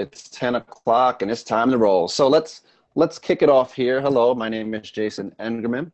It's 10 o'clock and it's time to roll. So let's let's kick it off here. Hello, my name is Jason Engerman,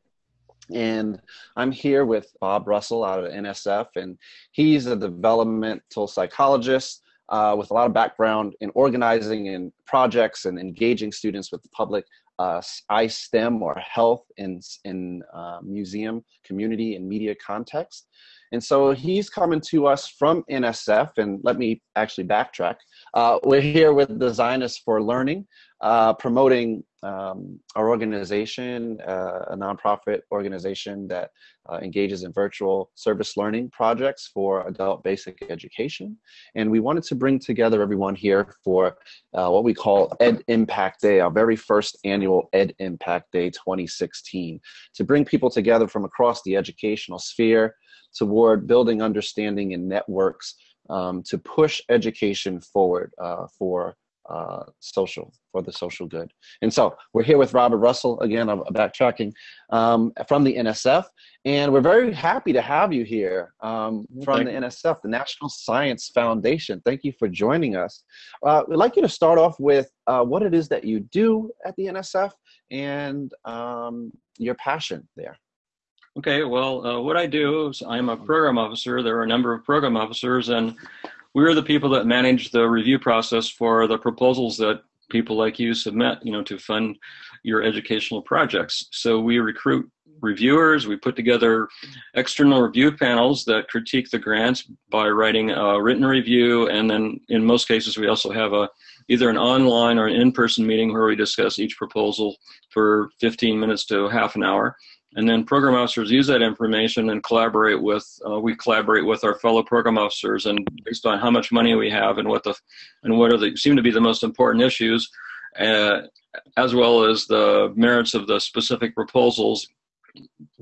and I'm here with Bob Russell out of NSF, and he's a developmental psychologist uh, with a lot of background in organizing and projects and engaging students with the public uh, iSTEM or health in in uh, museum, community, and media context. And so he's coming to us from NSF, and let me actually backtrack. Uh, we're here with the Zionists for Learning, uh, promoting um, our organization, uh, a nonprofit organization that uh, engages in virtual service learning projects for adult basic education. And we wanted to bring together everyone here for uh, what we call Ed Impact Day, our very first annual Ed Impact Day 2016, to bring people together from across the educational sphere toward building understanding and networks um, to push education forward uh, for uh, social for the social good. And so we're here with Robert Russell again. I'm backtracking um, from the NSF, and we're very happy to have you here um, from Thank the. NSF, the National Science Foundation. Thank you for joining us. Uh, we'd like you to start off with uh, what it is that you do at the NSF and um, your passion there. Okay, well, uh, what I do is I'm a program officer. There are a number of program officers, and we're the people that manage the review process for the proposals that people like you submit, you know, to fund your educational projects. So we recruit reviewers. We put together external review panels that critique the grants by writing a written review, and then in most cases we also have a either an online or an in-person meeting where we discuss each proposal for 15 minutes to half an hour. And then program officers use that information and collaborate with, uh, we collaborate with our fellow program officers and based on how much money we have and what the, and what are the, seem to be the most important issues, uh, as well as the merits of the specific proposals,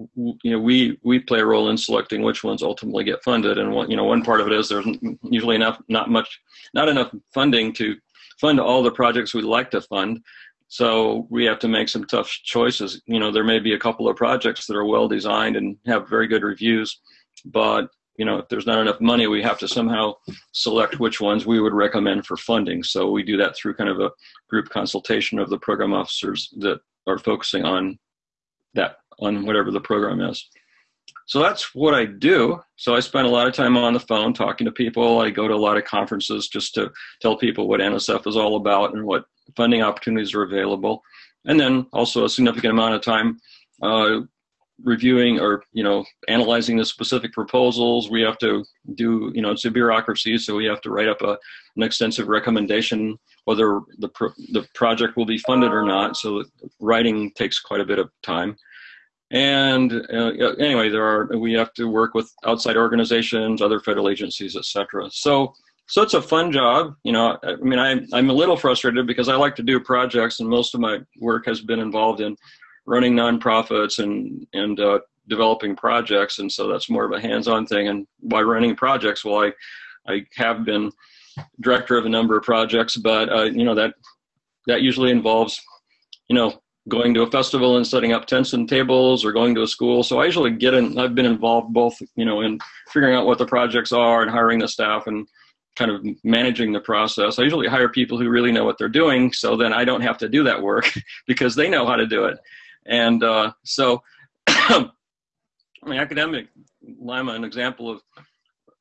you know, we, we play a role in selecting which ones ultimately get funded. And one, you know, one part of it is there's usually enough, not much, not enough funding to fund all the projects we'd like to fund. So we have to make some tough choices. You know, there may be a couple of projects that are well designed and have very good reviews, but you know, if there's not enough money, we have to somehow select which ones we would recommend for funding. So we do that through kind of a group consultation of the program officers that are focusing on that, on whatever the program is. So that's what I do. So I spend a lot of time on the phone talking to people. I go to a lot of conferences just to tell people what NSF is all about and what funding opportunities are available, and then also a significant amount of time uh, reviewing or you know analyzing the specific proposals. We have to do you know it's a bureaucracy, so we have to write up a, an extensive recommendation whether the pro the project will be funded or not. So writing takes quite a bit of time. And uh, anyway, there are we have to work with outside organizations, other federal agencies, etc. So so it's a fun job. You know, I mean, I, I'm a little frustrated because I like to do projects, and most of my work has been involved in running nonprofits and and uh, developing projects, and so that's more of a hands-on thing. And by running projects, well, I I have been director of a number of projects, but uh, you know that that usually involves you know going to a festival and setting up tents and tables or going to a school. So I usually get in. I've been involved both you know in figuring out what the projects are and hiring the staff and kind of managing the process. I usually hire people who really know what they're doing, so then I don't have to do that work because they know how to do it. And uh, so, I mean, academic Lima, an example of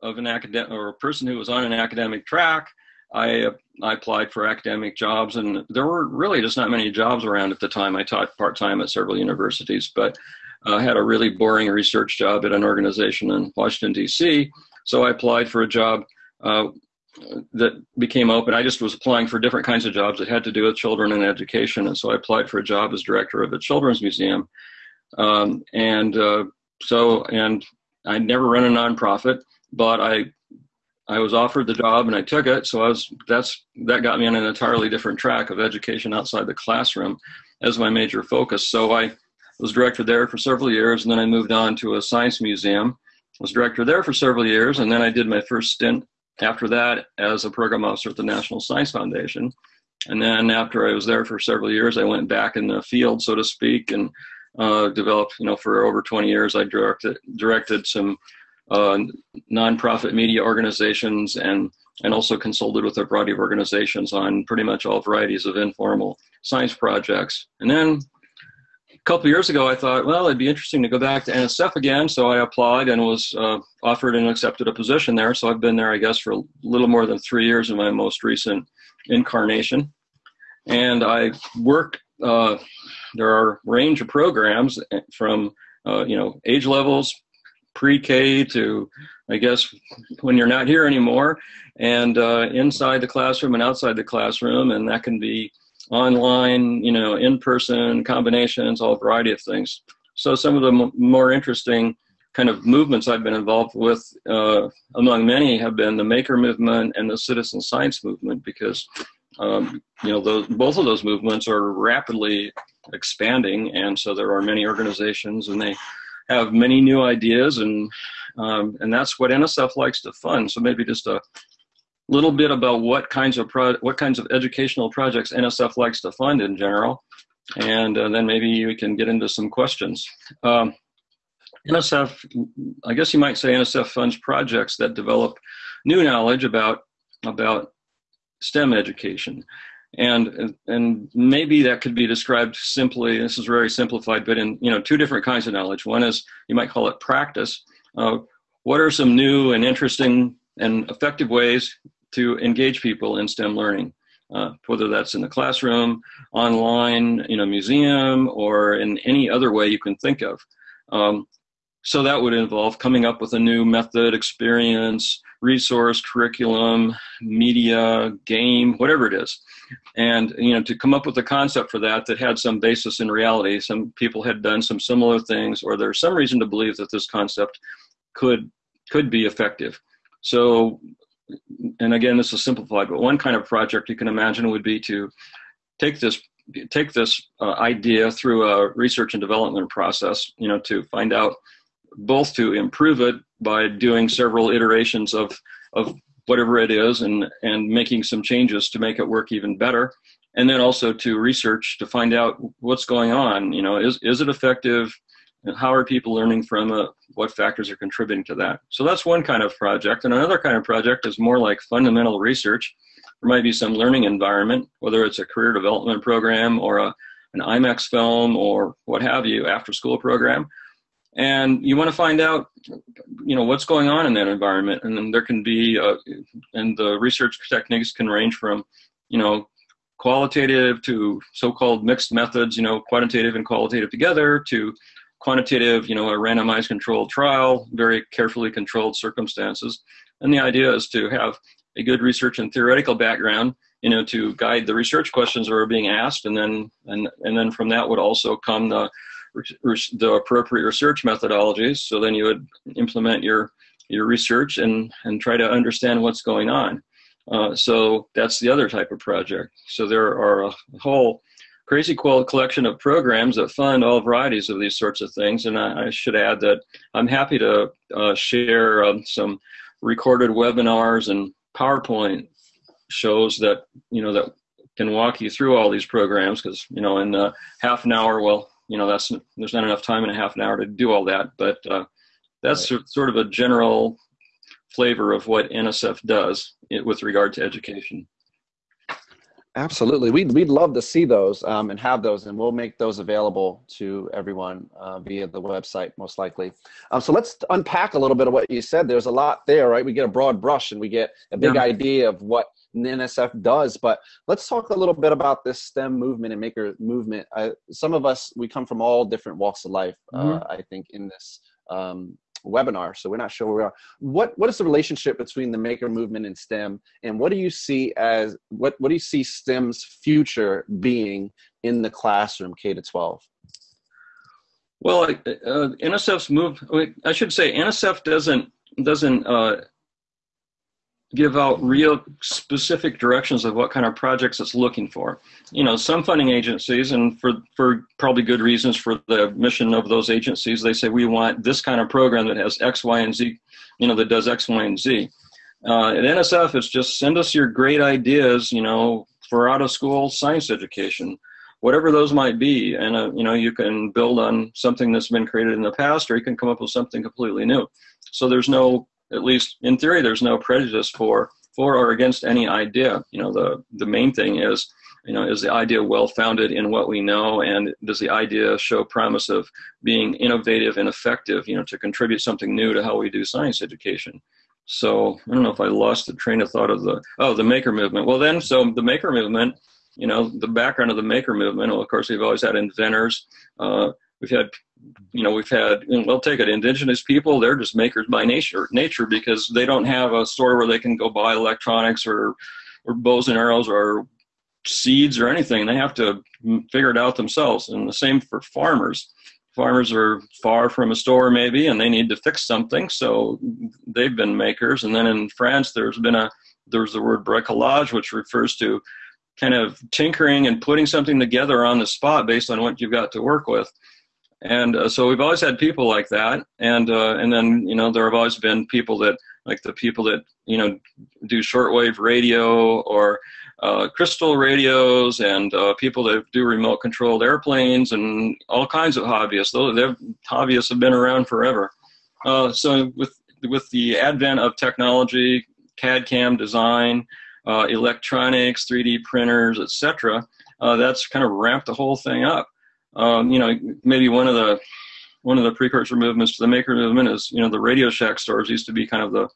of an academic or a person who was on an academic track. I I applied for academic jobs, and there were really just not many jobs around at the time. I taught part time at several universities, but I had a really boring research job at an organization in Washington D.C. So I applied for a job uh, that became open. I just was applying for different kinds of jobs that had to do with children and education, and so I applied for a job as director of a children's museum. Um, and uh, so, and I never run a nonprofit, but I I was offered the job and I took it. So I was that's that got me on an entirely different track of education outside the classroom as my major focus. So I was director there for several years, and then I moved on to a science museum. Was director there for several years, and then I did my first stint after that as a program officer at the National Science Foundation. And then after I was there for several years, I went back in the field, so to speak, and uh, developed, you know, for over 20 years, I directed, directed some uh, nonprofit media organizations and and also consulted with a variety of organizations on pretty much all varieties of informal science projects. And then a couple years ago, I thought, well, it'd be interesting to go back to NSF again. So I applied and was uh, offered and accepted a position there. So I've been there, I guess, for a little more than three years in my most recent incarnation. And I work, uh, there are a range of programs from, uh, you know, age levels, pre-K to, I guess, when you're not here anymore, and uh, inside the classroom and outside the classroom, and that can be online, you know, in-person combinations, all variety of things. So some of the more interesting kind of movements I've been involved with, uh, among many, have been the maker movement and the citizen science movement, because um, you know those, both of those movements are rapidly expanding, and so there are many organizations, and they have many new ideas, and um, and that's what NSF likes to fund. So maybe just a little bit about what kinds of what kinds of educational projects NSF likes to fund in general, and uh, then maybe we can get into some questions. Um, NSF, I guess you might say NSF funds projects that develop new knowledge about about STEM education. And, and maybe that could be described simply, this is very simplified, but in you know two different kinds of knowledge. One is, you might call it practice. Uh, what are some new and interesting and effective ways to engage people in STEM learning? Uh, whether that's in the classroom, online, in a museum, or in any other way you can think of. Um, so that would involve coming up with a new method, experience, resource, curriculum, media, game, whatever it is. And you know, to come up with a concept for that that had some basis in reality. Some people had done some similar things, or there's some reason to believe that this concept could could be effective. So, and again, this is simplified, but one kind of project you can imagine would be to take this take this uh, idea through a research and development process. You know, to find out both to improve it by doing several iterations of of whatever it is and and making some changes to make it work even better. And then also to research to find out what's going on. You know is is it effective? How are people learning from it? What factors are contributing to that? So that's one kind of project. And another kind of project is more like fundamental research. There might be some learning environment whether it's a career development program or a, an imax film or what have you after school program and you want to find out you know what's going on in that environment and then there can be uh, and the research techniques can range from you know qualitative to so-called mixed methods you know quantitative and qualitative together to quantitative you know a randomized controlled trial very carefully controlled circumstances. And the idea is to have a good research and theoretical background you know to guide the research questions that are being asked and then and and then from that would also come the the appropriate research methodologies. So then you would implement your your research and and try to understand what's going on. Uh, so that's the other type of project. So there are a whole crazy collection of programs that fund all varieties of these sorts of things. And I, I should add that I'm happy to uh, share um, some recorded webinars and PowerPoint shows that you know that can walk you through all these programs because you know in uh, half an hour well you know that's there's not enough time in a half an hour to do all that but uh, that's right. sort of a general flavor of what nsf does with regard to education. Absolutely. We'd, we'd love to see those um, and have those and we'll make those available to everyone uh, via the website most likely. Um, so let's unpack a little bit of what you said. There's a lot there right? We get a broad brush and we get a big yeah. idea of what NSF does. But let's talk a little bit about this STEM movement and maker movement. I, some of us, we come from all different walks of life, uh, mm-hmm. uh, I think, in this um, webinar. So we're not sure where we are. What, what is the relationship between the maker movement and STEM? And what do you see as, what, what do you see STEM's future being in the classroom, K to 12? Well, uh, NSF's move. I should say NSF doesn't doesn't uh, give out real specific directions of what kind of projects it's looking for. You know, some funding agencies, and for, for probably good reasons for the mission of those agencies, they say we want this kind of program that has X, Y, and Z, you know, that does X, Y, and Z. Uh, at NSF, it's just send us your great ideas, you know, for out of school science education, whatever those might be. And, uh, you know, you can build on something that's been created in the past, or you can come up with something completely new. So there's no at least in theory, there's no prejudice for for or against any idea. You know, the the main thing is, you know, is the idea well founded in what we know, and does the idea show promise of being innovative and effective? You know, to contribute something new to how we do science education. So I don't know if I lost the train of thought of the oh the maker movement. Well, then so the maker movement. You know, the background of the maker movement. Well, of course, we've always had inventors. Uh, we've had you know we've had we'll take it indigenous people they're just makers by nature nature because they don't have a store where they can go buy electronics or or bows and arrows or seeds or anything. They have to figure it out themselves. And the same for farmers. Farmers are far from a store maybe and they need to fix something. So they've been makers. And then in france there's been a there's the word bricolage which refers to kind of tinkering and putting something together on the spot based on what you've got to work with and uh, so we've always had people like that. And uh, and then you know there have always been people that like the people that you know do shortwave radio or uh, crystal radios and uh, people that do remote controlled airplanes and all kinds of hobbyists. Those hobbyists have been around forever. Uh, so with with the advent of technology cad cam design uh, electronics 3d printers etc that's kind of ramped the whole thing up um, you know, maybe one of the one of the precursor movements to the maker movement is, you know, the Radio Shack stores used to be kind of the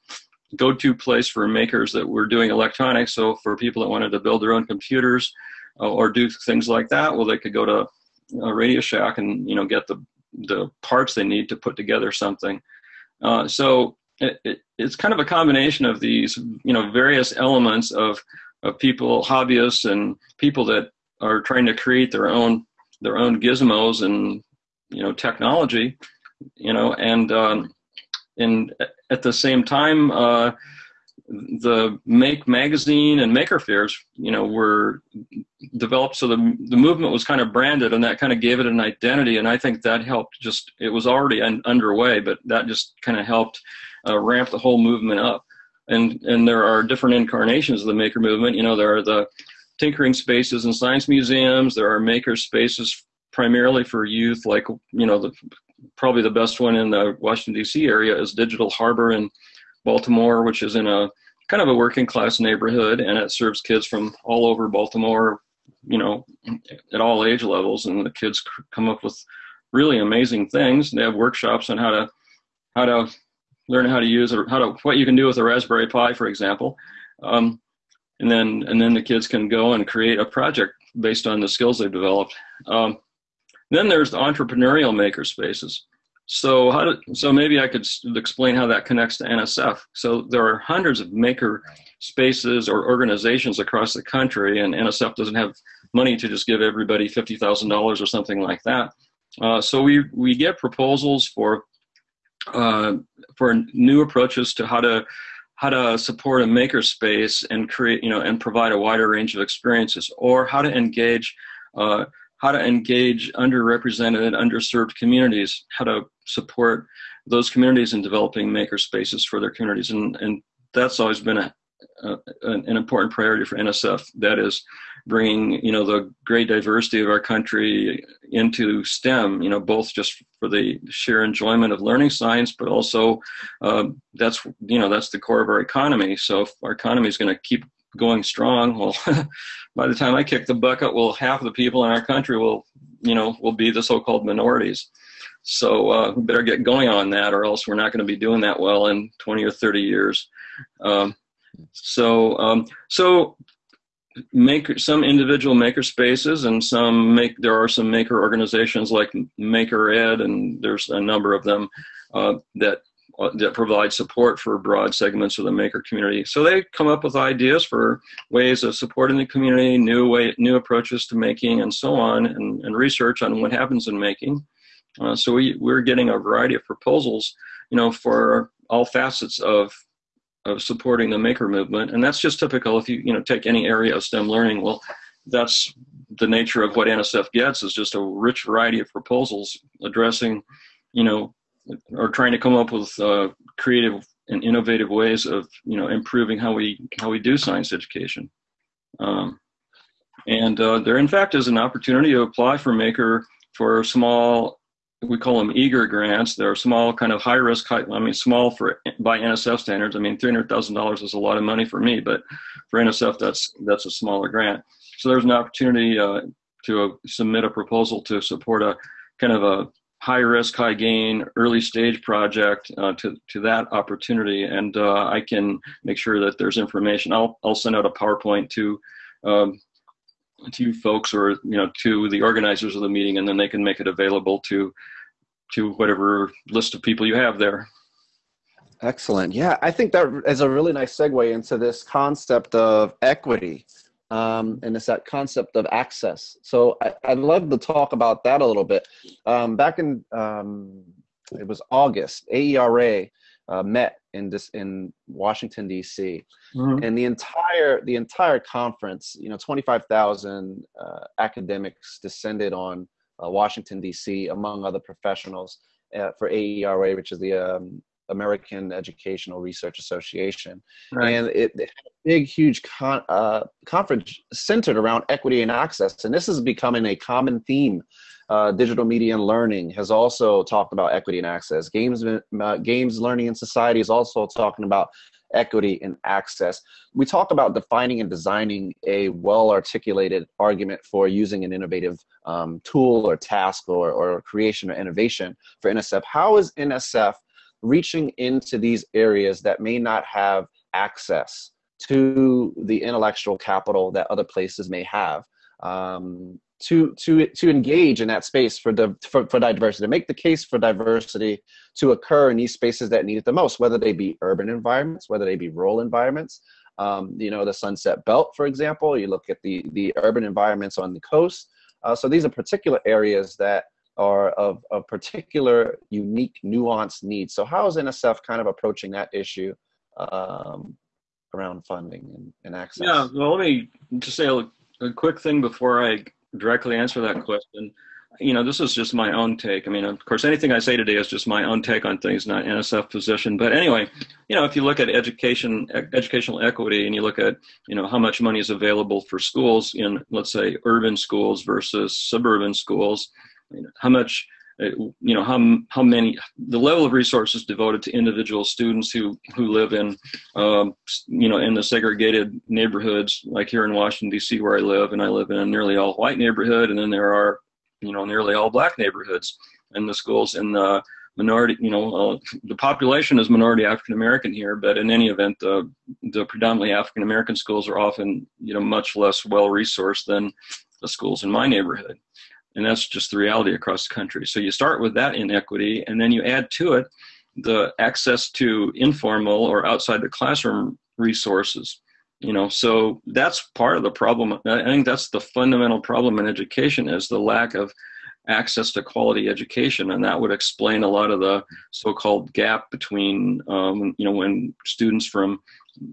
go-to place for makers that were doing electronics. So for people that wanted to build their own computers uh, or do things like that, well, they could go to a Radio Shack and you know get the the parts they need to put together something. Uh, so it, it, it's kind of a combination of these, you know, various elements of of people, hobbyists, and people that are trying to create their own their own gizmos and you know technology you know and um, and at the same time uh, the make magazine and maker fairs you know were developed so the the movement was kind of branded and that kind of gave it an identity. And i think that helped just it was already un- underway but that just kind of helped uh, ramp the whole movement up. And and there are different incarnations of the maker movement. You know there are the tinkering spaces and science museums. There are maker spaces primarily for youth, like you know, the, probably the best one in the Washington D.C. area is Digital Harbor in Baltimore, which is in a kind of a working class neighborhood, and it serves kids from all over Baltimore, you know, at all age levels, and the kids come up with really amazing things. They have workshops on how to how to learn how to use or how to what you can do with a Raspberry Pi, for example. Um, and then and then the kids can go and create a project based on the skills they've developed. Um, then there's the entrepreneurial maker spaces. So how do, so maybe I could explain how that connects to NSF. So there are hundreds of maker spaces or organizations across the country, and NSF doesn't have money to just give everybody fifty thousand dollars or something like that. Uh, so we we get proposals for uh, for new approaches to how to how to support a makerspace and create, you know, and provide a wider range of experiences, or how to engage, uh, how to engage underrepresented, and underserved communities, how to support those communities in developing makerspaces for their communities, and and that's always been a, a an important priority for NSF. That is bringing you know the great diversity of our country into STEM. You know, both just for the sheer enjoyment of learning science, but also um, that's you know that's the core of our economy. So if our economy is going to keep going strong, well, by the time I kick the bucket, well, half of the people in our country will you know will be the so-called minorities. So uh, we better get going on that, or else we're not going to be doing that well in 20 or 30 years. Um, so um, so maker some individual maker spaces and some make there are some maker organizations like maker ed and there's a number of them uh, that uh, that provide support for broad segments of the maker community. So they come up with ideas for ways of supporting the community new way new approaches to making and so on and, and research on what happens in making. Uh, so we, we're getting a variety of proposals you know for all facets of of supporting the maker movement. And that's just typical. If you you know take any area of stem learning well that's the nature of what nsf gets is just a rich variety of proposals addressing you know or trying to come up with uh, creative and innovative ways of you know improving how we how we do science education. Um, and uh, there in fact is an opportunity to apply for maker for small we call them eager grants. They're small, kind of high risk. High, I mean, small for by NSF standards. I mean, three hundred thousand dollars is a lot of money for me, but for NSF, that's that's a smaller grant. So there's an opportunity uh, to uh, submit a proposal to support a kind of a high risk, high gain, early stage project uh, to to that opportunity, and uh, I can make sure that there's information. I'll I'll send out a PowerPoint to. Um, to you folks or you know to the organizers of the meeting and then they can make it available to to whatever list of people you have there. Excellent. Yeah i think that is a really nice segue into this concept of equity um, and it's that concept of access. So I, would love to talk about that a little bit. Um, back in um, it was august aera uh, met in this in Washington D.C. Mm-hmm. and the entire the entire conference, you know, twenty five thousand uh, academics descended on uh, Washington D.C. among other professionals uh, for AERA, which is the um, American Educational Research Association, right. and it, it, had a big, huge con- uh, conference centered around equity and access, and this is becoming a common theme uh, digital media and learning has also talked about equity and access. Games, uh, games learning and society is also talking about equity and access. We talk about defining and designing a well articulated argument for using an innovative um, tool or task or, or creation or innovation for NSF. How is NSF reaching into these areas that may not have access to the intellectual capital that other places may have? Um, to to to engage in that space for the for, for diversity to make the case for diversity to occur in these spaces that need it the most whether they be urban environments whether they be rural environments. Um, you know the sunset belt for example you look at the the urban environments on the coast. Uh, so these are particular areas that are of, of particular unique nuanced needs. So how is nsf kind of approaching that issue um, around funding and, and access? Yeah well let me just say a, a quick thing before i directly answer that question. You know, this is just my own take. I mean, of course, anything I say today is just my own take on things, not NSF position. But anyway, you know, if you look at education, educational equity, and you look at, you know, how much money is available for schools in, let's say, urban schools versus suburban schools, how much you know how how many the level of resources devoted to individual students who who live in um, you know in the segregated neighborhoods like here in Washington D.C. where I live and I live in a nearly all white neighborhood and then there are you know nearly all black neighborhoods and the schools in the minority you know uh, the population is minority African American here but in any event the the predominantly African American schools are often you know much less well resourced than the schools in my neighborhood and that's just the reality across the country. So you start with that inequity, and then you add to it the access to informal or outside the classroom resources. You know, so that's part of the problem. I think that's the fundamental problem in education is the lack of access to quality education, and that would explain a lot of the so-called gap between, um, you know, when students from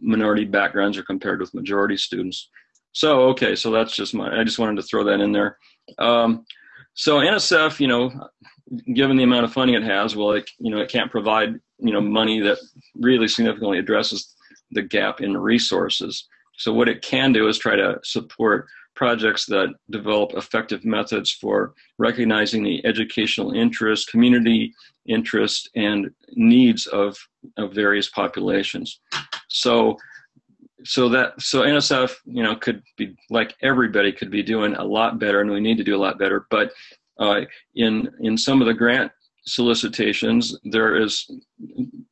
minority backgrounds are compared with majority students. So okay, so that's just my. I just wanted to throw that in there. Um, so NSF, you know, given the amount of funding it has, well, it, you know, it can't provide, you know, money that really significantly addresses the gap in resources. So what it can do is try to support projects that develop effective methods for recognizing the educational interest, community interest, and needs of, of various populations. So so that so NSF, you know, could be like everybody could be doing a lot better, and we need to do a lot better. But uh, in in some of the grant solicitations, there is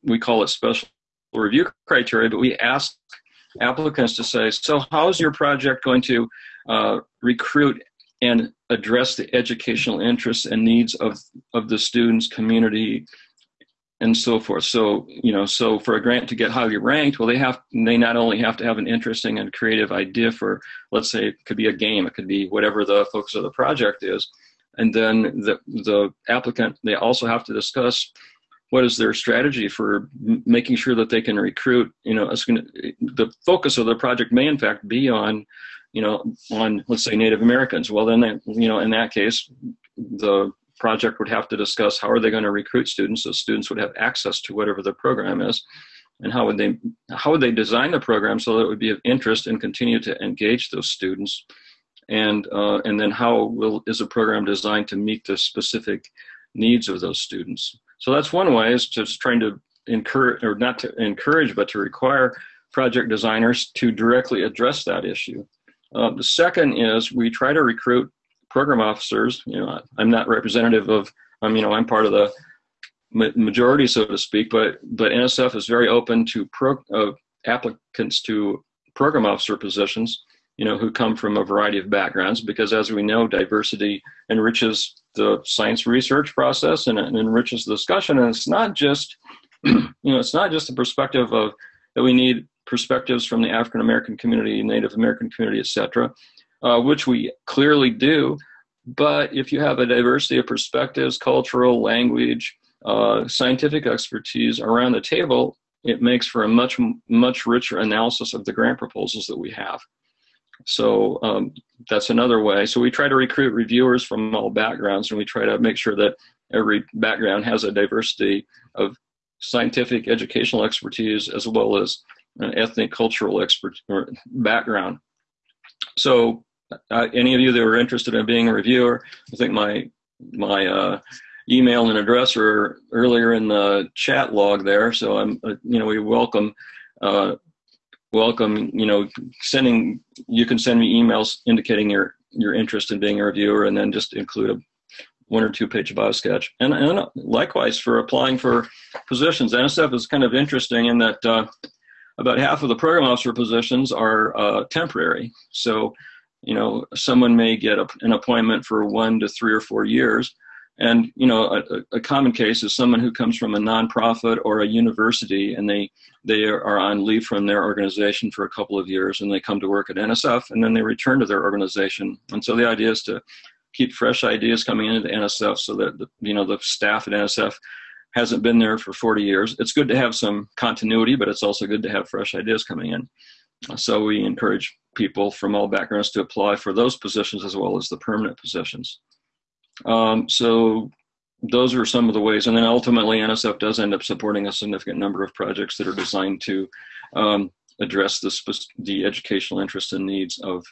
we call it special review criteria, but we ask applicants to say, so how is your project going to uh, recruit and address the educational interests and needs of of the students, community, and so forth. So, you know, so for a grant to get highly ranked, well, they have they not only have to have an interesting and creative idea for, let's say, it could be a game, it could be whatever the focus of the project is, and then the the applicant they also have to discuss what is their strategy for making sure that they can recruit. You know, gonna, the focus of the project may in fact be on, you know, on let's say Native Americans. Well, then, they, you know, in that case, the project would have to discuss how are they going to recruit students so students would have access to whatever the program is and how would they how would they design the program so that it would be of interest and continue to engage those students and uh, and then how will is a program designed to meet the specific needs of those students. So that's one way is just trying to encourage, or not to encourage, but to require project designers to directly address that issue. Uh, the second is we try to recruit program officers. You know, I'm not representative of, I'm, you know, I'm part of the majority, so to speak, but, but NSF is very open to pro, uh, applicants to program officer positions, you know, who come from a variety of backgrounds, because as we know, diversity enriches the science research process and, and enriches the discussion. And it's not just, you know, it's not just the perspective of that we need perspectives from the African American community, Native American community, etc., uh, which we clearly do. But if you have a diversity of perspectives, cultural, language, uh, scientific expertise around the table, it makes for a much much richer analysis of the grant proposals that we have. So um, that's another way. So we try to recruit reviewers from all backgrounds, and we try to make sure that every background has a diversity of scientific, educational expertise as well as an ethnic, cultural expert background. So, uh, any of you that are interested in being a reviewer, I think my my uh, email and address are earlier in the chat log there. So I'm, uh, you know, we welcome, uh, welcome, you know, sending, you can send me emails indicating your, your interest in being a reviewer and then just include a one or two page bio sketch. And, and likewise for applying for positions. NSF is kind of interesting in that uh, about half of the program officer positions are uh, temporary. So, you know, someone may get a, an appointment for one to three or four years, and you know, a, a, common case is someone who comes from a nonprofit or a university, and they they are on leave from their organization for a couple of years, and they come to work at NSF, and then they return to their organization. And so the idea is to keep fresh ideas coming into NSF, so that the, you know the staff at NSF hasn't been there for 40 years. It's good to have some continuity, but it's also good to have fresh ideas coming in. So we encourage people from all backgrounds to apply for those positions as well as the permanent positions. Um, so those are some of the ways. And then ultimately, NSF does end up supporting a significant number of projects that are designed to um, address the, the educational interests and needs of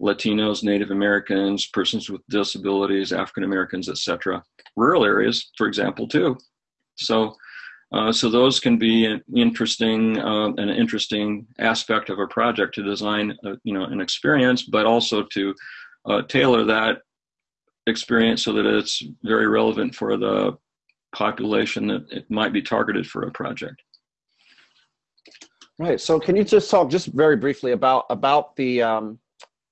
Latinos, Native Americans, persons with disabilities, African Americans, etc. Rural areas, for example, too. So, uh, so those can be an interesting, uh, an interesting aspect of a project to design, a, you know, an experience, but also to uh, tailor that experience so that it's very relevant for the population that it might be targeted for a project. Right. So, can you just talk just very briefly about about the um,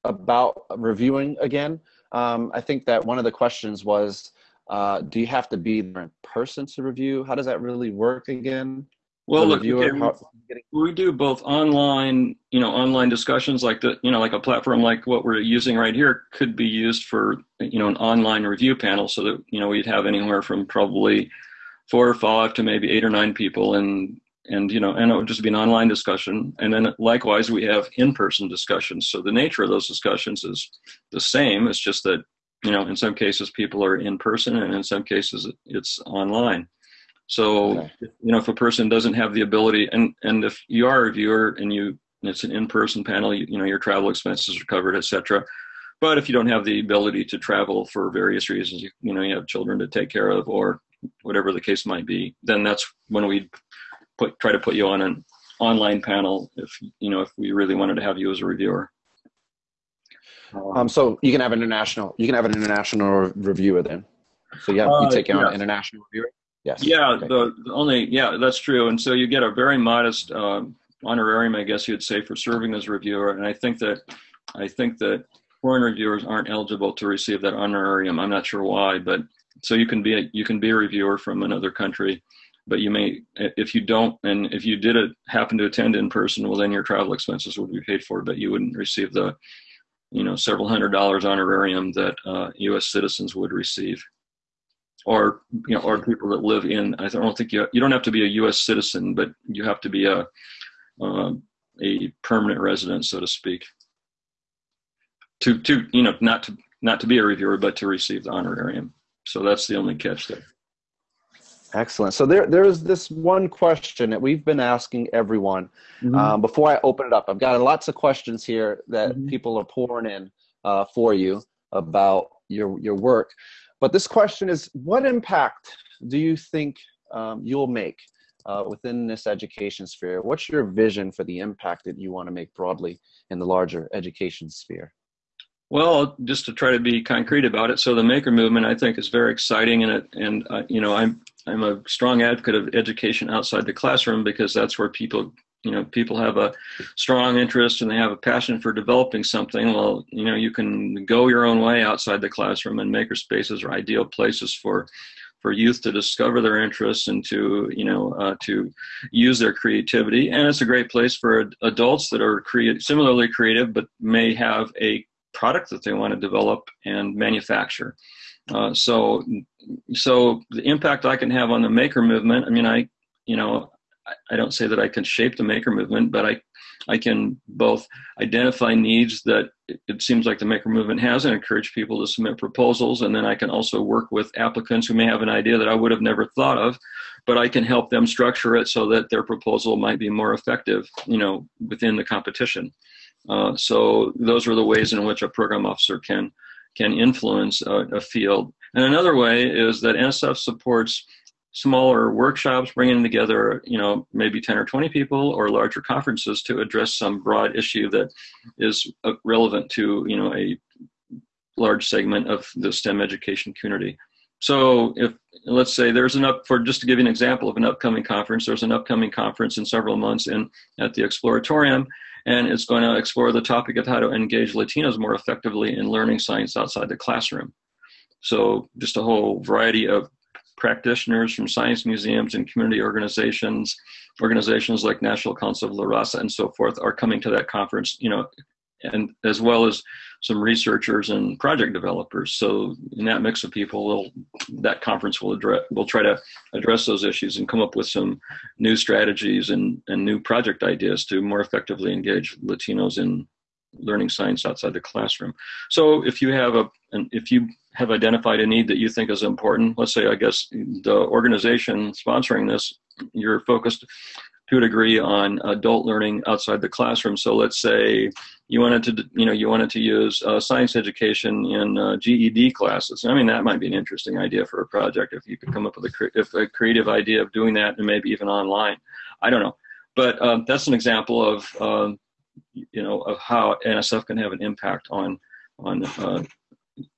about reviewing again? Um, I think that one of the questions was, uh, do you have to be there in person to review? How does that really work again? Well, look, okay, how, we do both online, you know, online discussions like the, you know, like a platform like what we're using right here could be used for, you know, an online review panel so that, you know, we'd have anywhere from probably four or five to maybe eight or nine people and, and, you know, and it would just be an online discussion. And then likewise, we have in-person discussions. So the nature of those discussions is the same. It's just that, you know, in some cases people are in person and in some cases it's online. So, okay. you know, if a person doesn't have the ability, and and if you are a reviewer and you it's an in-person panel, you, you know, your travel expenses are covered, etc. But if you don't have the ability to travel for various reasons, you, you know, you have children to take care of or whatever the case might be, then that's when we put try to put you on an online panel if you know if we really wanted to have you as a reviewer. Um, so you can have an international you can have an international reviewer then. So yeah, you uh, take on an international reviewer. Yes. Yeah, okay. the, the, only yeah, that's true. And so you get a very modest uh, honorarium, I guess you'd say, for serving as reviewer. And I think that I think that foreign reviewers aren't eligible to receive that honorarium. I'm not sure why, but so you can be a, you can be a reviewer from another country, but you may if you don't and if you did it, happen to attend in person, well then your travel expenses would be paid for, but you wouldn't receive the you know several hundred dollars honorarium that uh, U.S. citizens would receive or you know, or people that live in. I don't think you you don't have to be a U.S. citizen, but you have to be a uh, a permanent resident, so to speak. To to you know not to not to be a reviewer, but to receive the honorarium. So that's the only catch there. Excellent. So there, there is this one question that we've been asking everyone. Mm-hmm. Um, before I open it up, I've got lots of questions here that mm-hmm. people are pouring in uh, for you about your your work. But this question is, what impact do you think um, you'll make uh, within this education sphere? What's your vision for the impact that you want to make broadly in the larger education sphere? Well, just to try to be concrete about it, so the maker movement I think is very exciting, and it, and uh, you know I'm I'm a strong advocate of education outside the classroom because that's where people you know people have a strong interest and they have a passion for developing something. Well you know you can go your own way outside the classroom and maker spaces are ideal places for for youth to discover their interests and to you know uh, to use their creativity. And it's a great place for adults that are create similarly creative but may have a product that they want to develop and manufacture uh, so so the impact i can have on the maker movement i mean i you know I don't say that I can shape the maker movement, but I, I can both identify needs that it seems like the maker movement has and encourage people to submit proposals. And then I can also work with applicants who may have an idea that I would have never thought of, but I can help them structure it so that their proposal might be more effective, you know, within the competition. Uh, so those are the ways in which a program officer can can influence a, a field. And another way is that NSF supports smaller workshops, bringing together, you know, maybe 10 or 20 people or larger conferences to address some broad issue that is uh, relevant to, you know, a large segment of the STEM education community. So if let's say there's an up for just to give you an example of an upcoming conference, there's an upcoming conference in several months in at the Exploratorium, and it's going to explore the topic of how to engage Latinos more effectively in learning science outside the classroom. So just a whole variety of practitioners from science museums and community organizations, organizations like National Council of La Raza and so forth are coming to that conference, you know, and as well as some researchers and project developers. So in that mix of people, that conference will address will try to address those issues and come up with some new strategies and, and new project ideas to more effectively engage Latinos in learning science outside the classroom. So if you have a, and if you have identified a need that you think is important, let's say, I guess the organization sponsoring this, you're focused to a degree on adult learning outside the classroom. So let's say you wanted to, you know, you wanted to use uh, science education in uh, GED classes. I mean, that might be an interesting idea for a project if you could come up with a, cre- if a creative idea of doing that and maybe even online. I don't know, but um, that's an example of um, you know of how NSF can have an impact on on uh,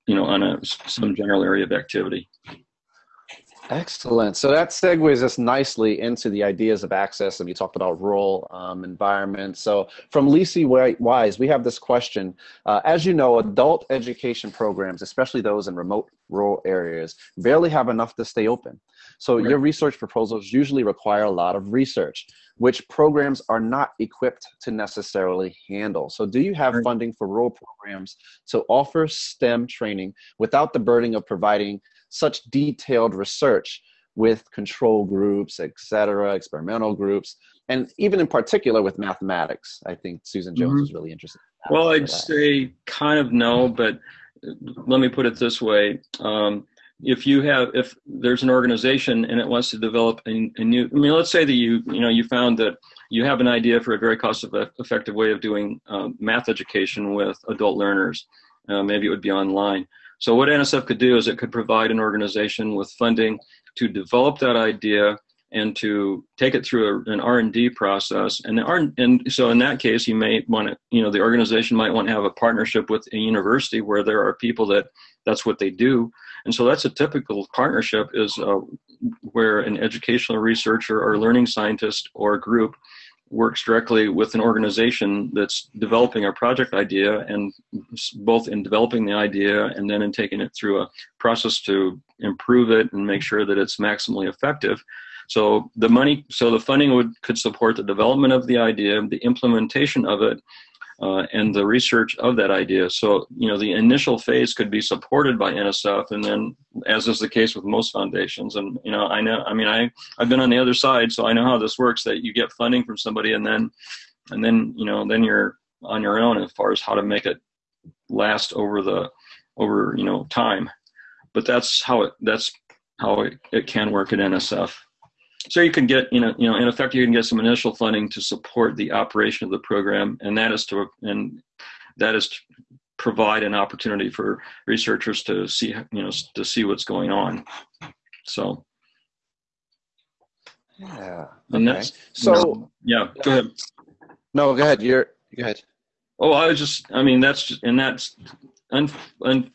you know on a some general area of activity. Excellent. So that segues us nicely into the ideas of access, and you talked about rural um, environments. So from Lisi Wise, we have this question. Uh, as you know, adult education programs, especially those in remote rural areas, barely have enough to stay open. So right. your research proposals usually require a lot of research, which programs are not equipped to necessarily handle. So do you have funding for rural programs to offer STEM training without the burden of providing such detailed research with control groups, et cetera, experimental groups, and even in particular with mathematics. I think Susan Jones mm-hmm. was really interested. well, I'd say kind of no, but let me put it this way. Um, if you have if there's an organization and it wants to develop a, a, new i mean let's say that you you know you found that you have an idea for a very cost effective way of doing um, math education with adult learners uh, maybe it would be online so what nsf could do is it could provide an organization with funding to develop that idea and to take it through a, an r&d process. And, R, and so in that case you may want to you know the organization might want to have a partnership with a university where there are people that that's what they do. And so that's a typical partnership is uh, where an educational researcher or learning scientist or group works directly with an organization that's developing a project idea and both in developing the idea and then in taking it through a process to improve it and make sure that it's maximally effective. So the money so the funding would could support the development of the idea the implementation of it uh, and the research of that idea. So, you know, the initial phase could be supported by NSF, and then, as is the case with most foundations, and you know, I know, I mean, I I've been on the other side, so I know how this works. That you get funding from somebody, and then, and then, you know, then you're on your own as far as how to make it last over the over you know time. But that's how it that's how it, it can work at NSF so you can get you know you know in effect you can get some initial funding to support the operation of the program and that is to and that is to provide an opportunity for researchers to see you know to see what's going on. So. Yeah and that's so know, yeah go ahead. No go ahead you're go ahead. Oh i was just i mean that's just, and that's un, un,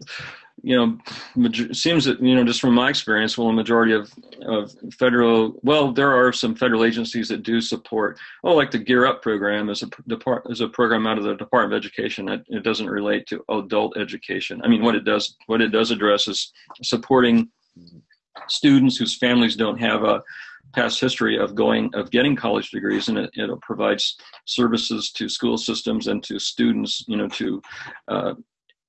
you know, major, seems that you know just from my experience, well, a majority of of federal, well, there are some federal agencies that do support. Oh, like the Gear Up program is a depart is a program out of the Department of Education. It, it doesn't relate to adult education. I mean, what it does what it does address is supporting students whose families don't have a past history of going of getting college degrees and it, it provides services to school systems and to students you know to uh,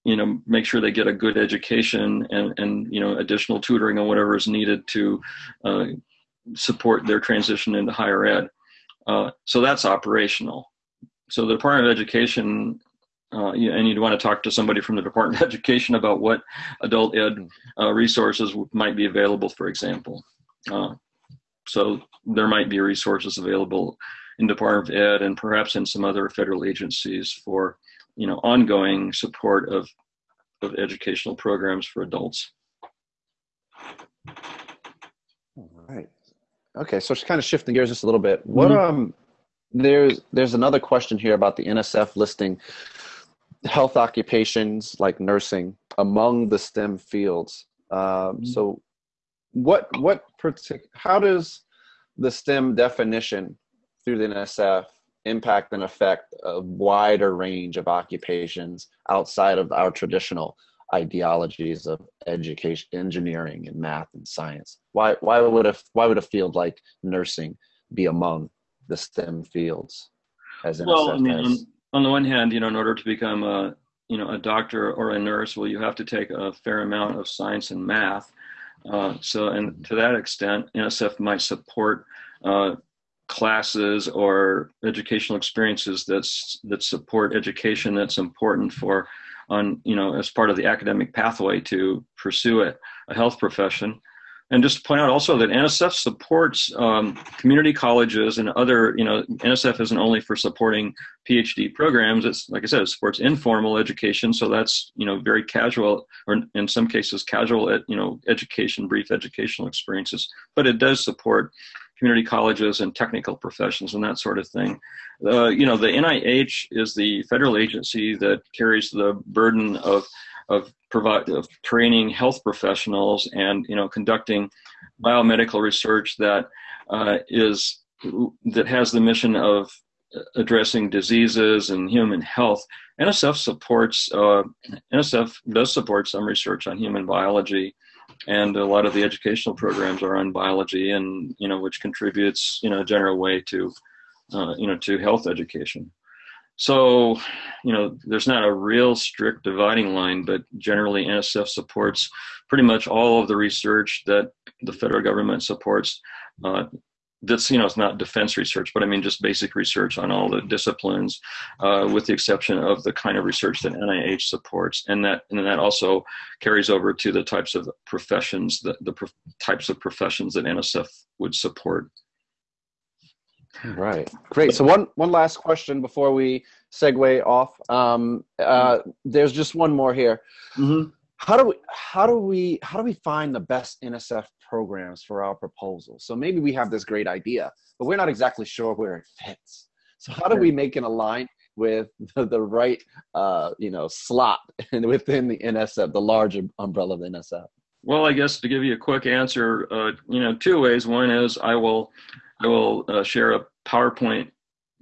you know make sure they get a good education and and you know additional tutoring or whatever is needed to uh, support their transition into higher ed. Uh, so that's operational. So the department of education uh, and you'd want to talk to somebody from the department of education about what adult ed uh, resources might be available for example. Uh, so there might be resources available in department of ed and perhaps in some other federal agencies for you know ongoing support of of educational programs for adults. All right. Okay, so just kind of shifting gears just a little bit. What mm-hmm. um there's there's another question here about the NSF listing health occupations like nursing among the STEM fields. Um, mm-hmm. So, what what partic- how does the STEM definition through the NSF impact and affect a wider range of occupations outside of our traditional ideologies of education engineering and math and science. Why why would a why would a field like nursing be among the stem fields as well I mean, on, on the one hand you know in order to become a you know a doctor or a nurse well you have to take a fair amount of science and math. Uh, so and to that extent nsf might support uh, classes or educational experiences that's that support education that's important for on you know as part of the academic pathway to pursue it a health profession and just to point out also that NSF supports um, community colleges and other, you know, NSF isn't only for supporting PhD programs. It's like I said, it supports informal education. So that's, you know, very casual, or in some cases, casual, at you know, education, brief educational experiences. But it does support community colleges and technical professions and that sort of thing. Uh, you know, the NIH is the federal agency that carries the burden of of provide of training health professionals and you know conducting biomedical research that uh, is that has the mission of addressing diseases and human health. NSF supports uh, NSF does support some research on human biology and a lot of the educational programs are on biology and you know which contributes you know a general way to uh, you know to health education. So you know there's not a real strict dividing line but generally nsf supports pretty much all of the research that the federal government supports uh, that's you know it's not defense research but i mean just basic research on all the disciplines uh, with the exception of the kind of research that nih supports. And that and that also carries over to the types of professions that the pro- types of professions that nsf would support. Right. Great. So one one last question before we segue off. Um, uh, there's just one more here. Mm-hmm. How do we how do we how do we find the best nsf programs for our proposal. So maybe we have this great idea, but we're not exactly sure where it fits. So how do we make an align with the, the right, uh, you know, slot within the NSF, the larger umbrella of the NSF? Well, I guess to give you a quick answer, uh, you know, two ways. One is I will, I will uh, share a PowerPoint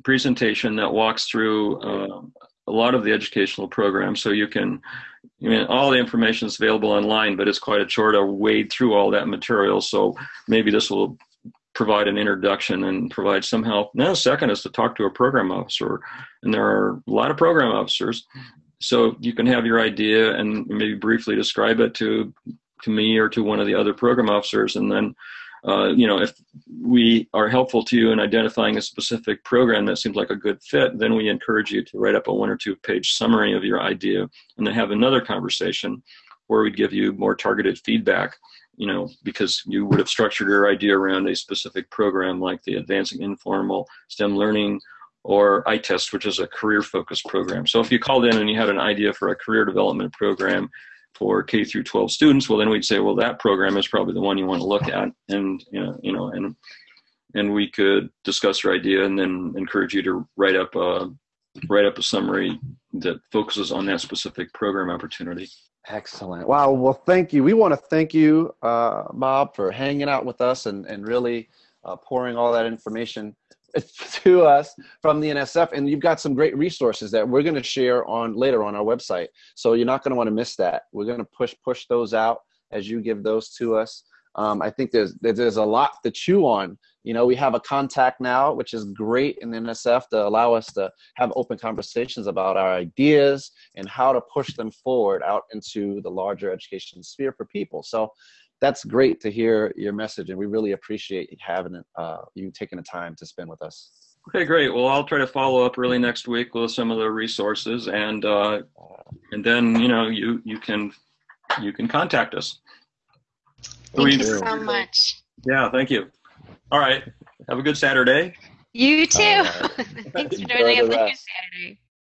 presentation that walks through uh, a lot of the educational programs, so you can I mean, all the information is available online, but it's quite a chore to wade through all that material. So maybe this will provide an introduction and provide some help. Now, second is to talk to a program officer, and there are a lot of program officers. So you can have your idea and maybe briefly describe it to to me or to one of the other program officers, and then uh, you know, if we are helpful to you in identifying a specific program that seems like a good fit, then we encourage you to write up a one or two page summary of your idea and then have another conversation where we'd give you more targeted feedback, you know, because you would have structured your idea around a specific program like the Advancing Informal STEM Learning or iTest, which is a career focused program. So if you called in and you had an idea for a career development program for K through 12 students, well, then we'd say, well, that program is probably the one you want to look at, and you know, you know, and and we could discuss your idea and then encourage you to write up a write up a summary that focuses on that specific program opportunity. Excellent. Wow. Well, thank you. We want to thank you, uh, Bob, for hanging out with us and, and really uh, pouring all that information to us from the NSF. And you've got some great resources that we're going to share on later on our website. So you're not going to want to miss that. We're going to push push those out as you give those to us. Um, I think there's there's a lot to chew on. You know, we have a contact now, which is great in the NSF to allow us to have open conversations about our ideas and how to push them forward out into the larger education sphere for people. So that's great to hear your message, and we really appreciate having uh, you taking the time to spend with us. Okay, great. Well, I'll try to follow up early next week with some of the resources, and uh, and then you know you you can you can contact us. Thank you so much. Yeah, thank you. All right. Have a good Saturday. You too. Thanks for joining us on Saturday.